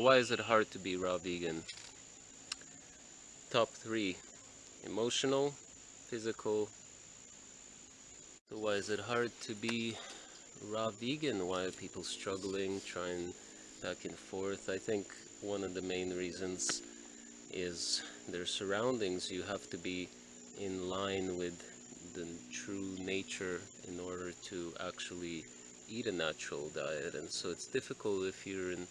Why is it hard to be raw vegan? Top three, emotional, physical. So why is it hard to be raw vegan? Why are people struggling, trying back and forth? I think one of the main reasons is their surroundings. You have to be in line with the true nature in order to actually eat a natural diet and so it's difficult if you're in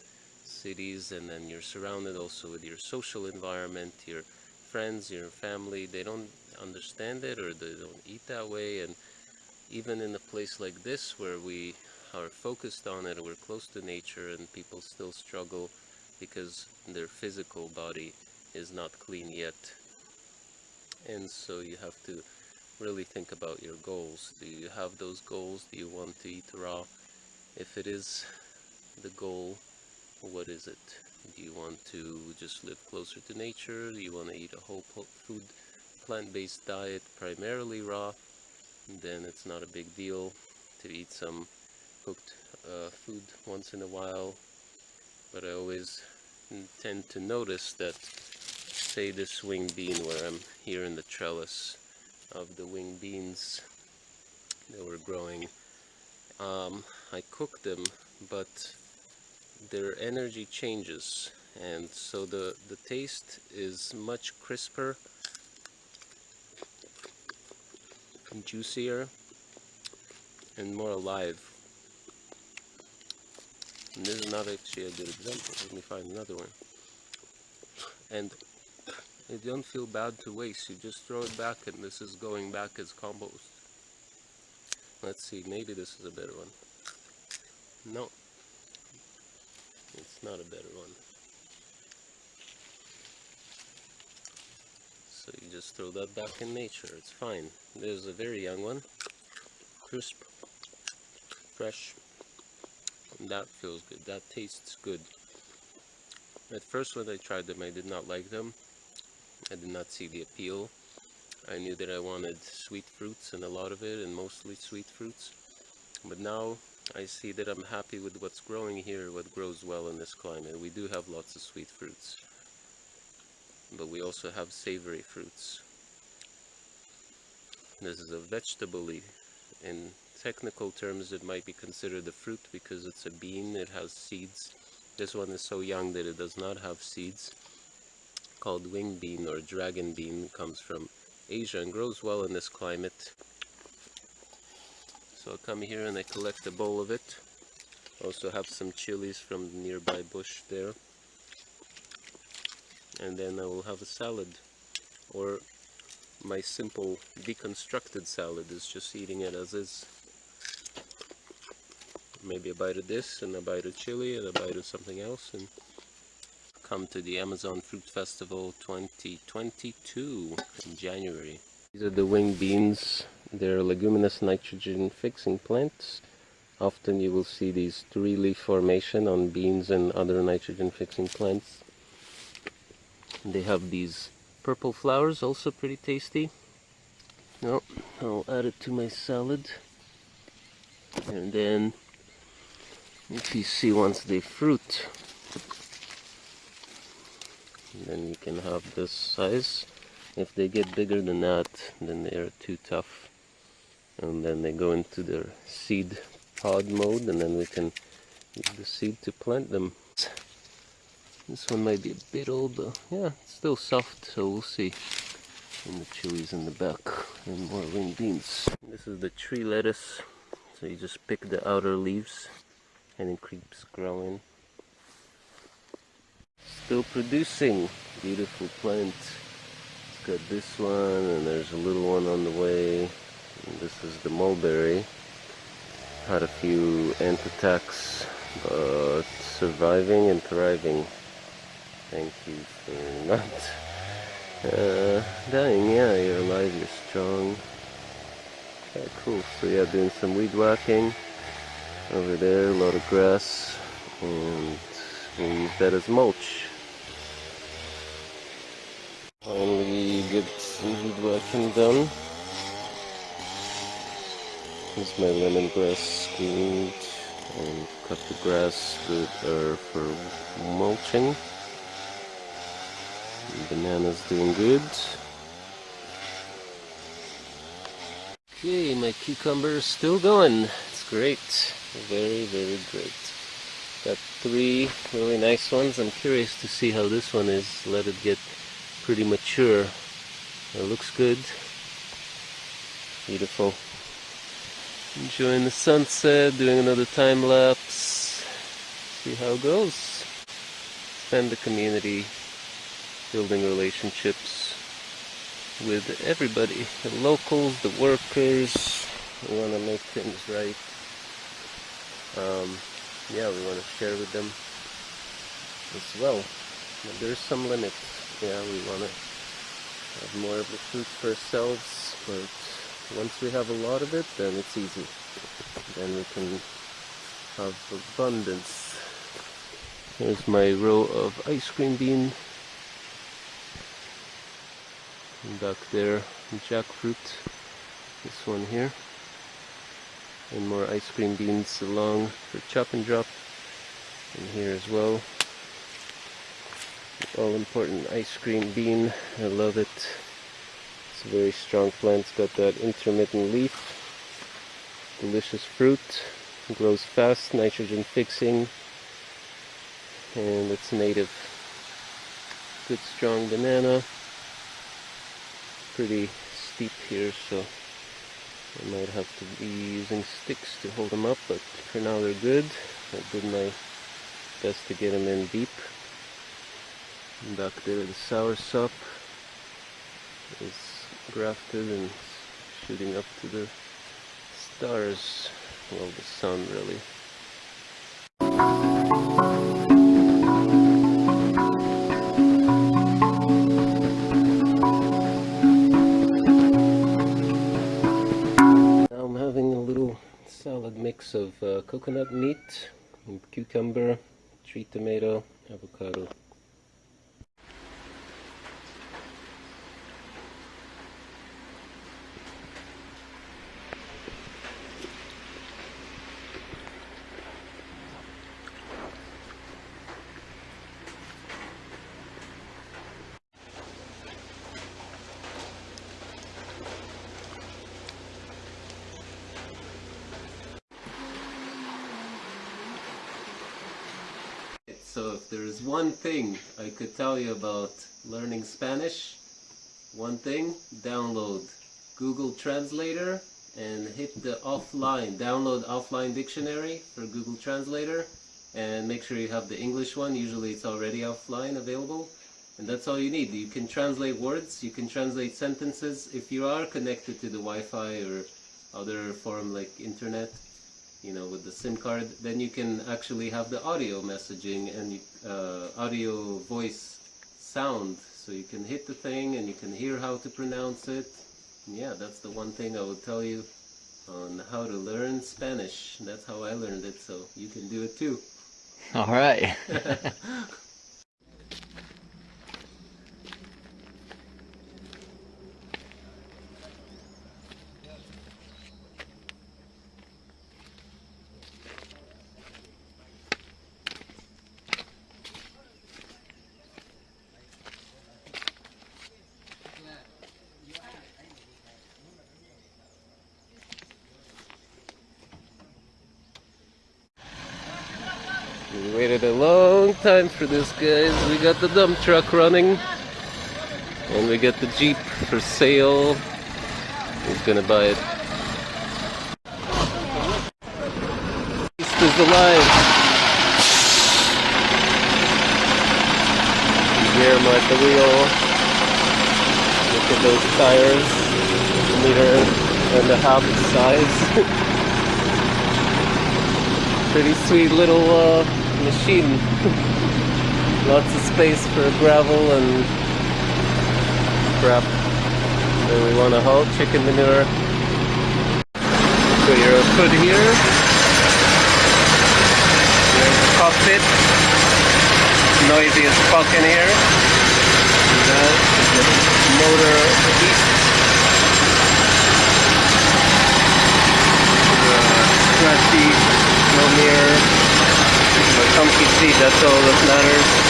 cities and then you're surrounded also with your social environment your friends your family they don't understand it or they don't eat that way and even in a place like this where we are focused on it we're close to nature and people still struggle because their physical body is not clean yet and so you have to really think about your goals. Do you have those goals? Do you want to eat raw? If it is the goal, what is it? Do you want to just live closer to nature? Do you want to eat a whole food plant-based diet, primarily raw? Then it's not a big deal to eat some cooked uh, food once in a while. But I always tend to notice that, say this wing bean where I'm here in the trellis, of the wing beans that were growing. Um, I cooked them, but their energy changes and so the, the taste is much crisper and juicier and more alive. And this is not actually a good example. Let me find another one. And you don't feel bad to waste, you just throw it back and this is going back as compost. Let's see, maybe this is a better one. No, not a better one. So you just throw that back in nature, it's fine. There's a very young one, crisp, fresh, and that feels good, that tastes good. At first when I tried them I did not like them, I did not see the appeal. I knew that I wanted sweet fruits and a lot of it and mostly sweet fruits. But now I see that I'm happy with what's growing here, what grows well in this climate. We do have lots of sweet fruits. But we also have savory fruits. This is a vegetable. In technical terms it might be considered a fruit because it's a bean, it has seeds. This one is so young that it does not have seeds called wing bean or dragon bean comes from Asia and grows well in this climate. So I come here and I collect a bowl of it. Also have some chilies from the nearby bush there. And then I will have a salad. Or my simple deconstructed salad is just eating it as is. Maybe a bite of this and a bite of chili and a bite of something else and come to the Amazon Fruit Festival 2022 in January. These are the wing beans. They're leguminous nitrogen fixing plants. Often you will see these three-leaf formation on beans and other nitrogen fixing plants. They have these purple flowers, also pretty tasty. No, I'll add it to my salad. And then, if you see once they fruit, then you can have this size if they get bigger than that then they are too tough and then they go into their seed pod mode and then we can use the seed to plant them. This one might be a bit old but yeah it's still soft so we'll see. And the chilies in the back and more wing beans. This is the tree lettuce. So you just pick the outer leaves and it keeps growing. Still producing. Beautiful plant. it's got this one and there's a little one on the way this is the mulberry. Had a few ant attacks but surviving and thriving. Thank you for not uh, dying yeah you're alive you're strong. Okay cool. So yeah doing some weed whacking over there a lot of grass and we'll use that as mulch. Finally get some woodworking done. Here's my lemongrass screened and cut the grass good uh, for mulching. Banana's doing good. Okay, my cucumber is still going. It's great. Very, very great. Got three really nice ones. I'm curious to see how this one is. Let it get pretty mature. It looks good. Beautiful. Enjoying the sunset, doing another time lapse. See how it goes. Spend the community, building relationships with everybody, the locals, the workers. We want to make things right. Um, yeah, we want to share with them as well. But there's some limits. Yeah, we want to have more of the fruit for ourselves, but once we have a lot of it, then it's easy. Then we can have abundance. Here's my row of ice cream bean. Back there jackfruit. This one here. And more ice cream beans along for chop and drop. And here as well. All important ice cream bean. I love it it's a very strong plant. It's got that intermittent leaf delicious fruit it grows fast nitrogen fixing and it's native. Good strong banana. Pretty steep here so I might have to be using sticks to hold them up but for now they're good. I did my best to get them in deep. And back there the sour sop is grafted and shooting up to the stars well the sun really Now I'm having a little salad mix of uh, coconut meat, cucumber, tree tomato, avocado. So if there's one thing I could tell you about learning Spanish, one thing, download Google Translator and hit the offline, download offline dictionary for Google Translator and make sure you have the English one, usually it's already offline available. And that's all you need. You can translate words, you can translate sentences. If you are connected to the Wi-Fi or other form like internet you know, with the SIM card, then you can actually have the audio messaging and uh, audio voice sound. So you can hit the thing and you can hear how to pronounce it. And yeah, that's the one thing I would tell you on how to learn Spanish. That's how I learned it, so you can do it too. All right. We waited a long time for this, guys. We got the dump truck running. And we got the Jeep for sale. Who's gonna buy it? East is alive. Guillermo at the wheel. Look at those tires. Meter and a half size. pretty sweet little uh, machine. Lots of space for gravel and crap. Then we want to haul chicken manure. Put your foot here. There's the cockpit. Noisy as fuck in here. And that is the motor east. Flat seat, no mirror, comfy seat, that's all that matters.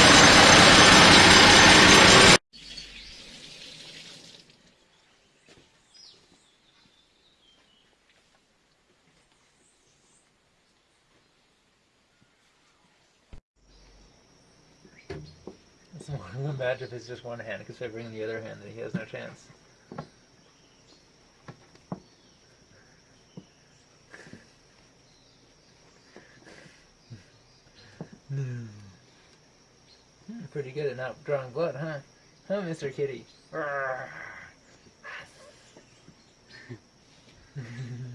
It's just one hand, because if I bring in the other hand, then he has no chance. pretty good at not drawing blood, huh? Huh, Mr. Kitty?